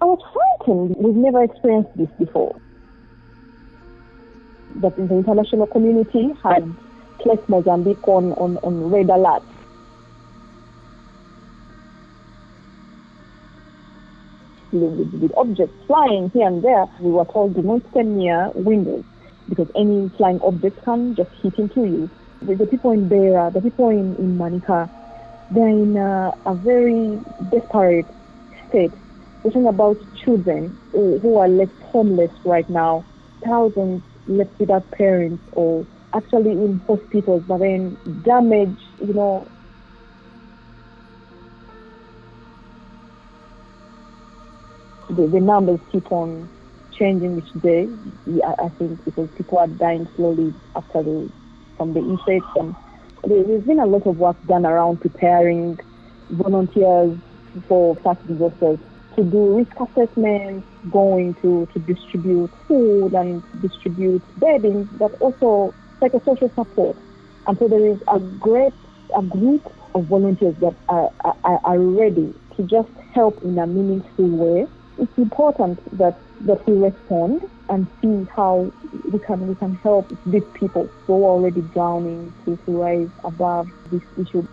I was frightened. We've never experienced this before. But the international community had placed Mozambique on, on, on red alert. With, with objects flying here and there, we were told do not stand near windows because any flying object can just hit into you. The, the people in Beira, the people in, in Manica, they're in a, a very desperate state. Talking about children who, are left homeless right now, thousands left without parents or actually in hospitals, but then damage, you know. The, the numbers keep on changing each day. I, I think because people are dying slowly after the from the effects, and there's been a lot of work done around preparing volunteers for such disasters to do risk assessments, going to, to distribute food and distribute bedding, but also psychosocial support. And so there is a great a group of volunteers that are, are, are ready to just help in a meaningful way. It's important that, that we respond and see how we can we can help these people who are already drowning to, to rise above this issue.